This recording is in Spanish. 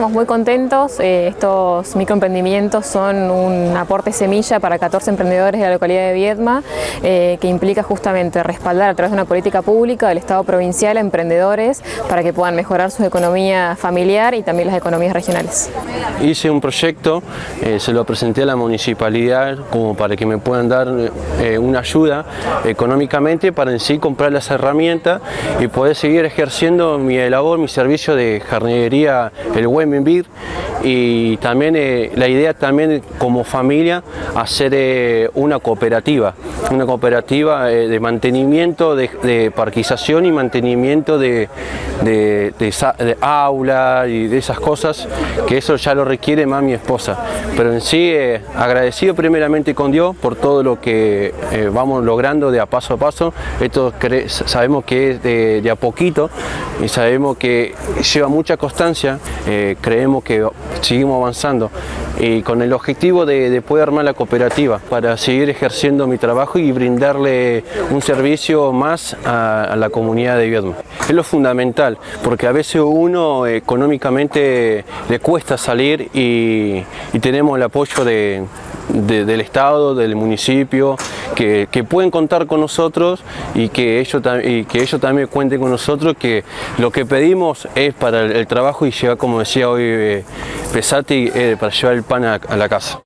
estamos muy contentos, eh, estos microemprendimientos son un aporte semilla para 14 emprendedores de la localidad de Viedma eh, que implica justamente respaldar a través de una política pública del Estado provincial a emprendedores para que puedan mejorar su economía familiar y también las economías regionales. Hice un proyecto, eh, se lo presenté a la municipalidad como para que me puedan dar una ayuda económicamente para en sí comprar las herramientas y poder seguir ejerciendo mi labor, mi servicio de jardinería el buen vivir y también eh, la idea también como familia hacer eh, una cooperativa, una cooperativa eh, de mantenimiento de, parquización y mantenimiento de, de, aula y de esas cosas, que eso ya lo requiere más mi esposa. Pero en sí agradecido primeramente con Dios por todo lo que vamos logrando de a paso a paso, esto sabemos que es de, a poquito y sabemos que lleva mucha constancia, creemos que seguimos avanzando y con el objetivo de, poder armar la cooperativa para seguir ejerciendo mi trabajo y brindarle un servicio más a, la comunidad de Viedma. Es lo fundamental, porque a veces uno económicamente le cuesta salir y, tenemos el apoyo del Estado, del municipio, que, pueden contar con nosotros y que, ellos, también cuenten con nosotros, que lo que pedimos es para el, trabajo y llevar, como decía hoy eh, Pesati, eh, para llevar el pan a la casa.